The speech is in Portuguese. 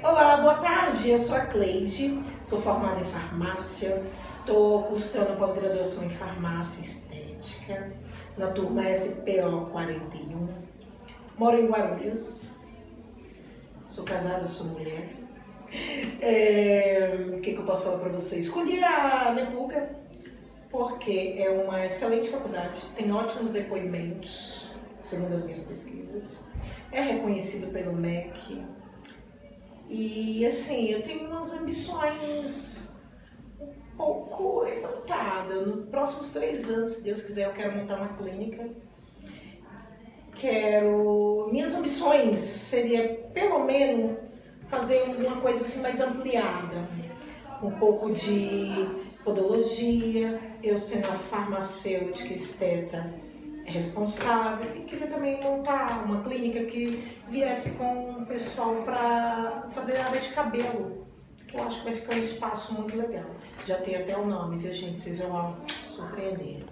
Olá, boa tarde. Eu sou a Cleide, sou formada em farmácia, estou cursando pós-graduação em farmácia estética na turma SPO 41. Moro em Guarulhos, sou casada, sou mulher. É, o que, que eu posso falar para vocês? Escolhi a Nepuca porque é uma excelente faculdade, tem ótimos depoimentos, segundo as minhas pesquisas, é reconhecido pelo MEC, e assim, eu tenho umas ambições um pouco exaltadas. Nos próximos três anos, se Deus quiser, eu quero montar uma clínica. Quero. Minhas ambições seria pelo menos fazer alguma coisa assim mais ampliada. Um pouco de podologia, eu sendo a farmacêutica esteta responsável e queria também montar uma clínica que viesse com o pessoal para fazer área de cabelo, que eu acho que vai ficar um espaço muito legal. Já tem até o nome, viu gente? Vocês vão surpreender.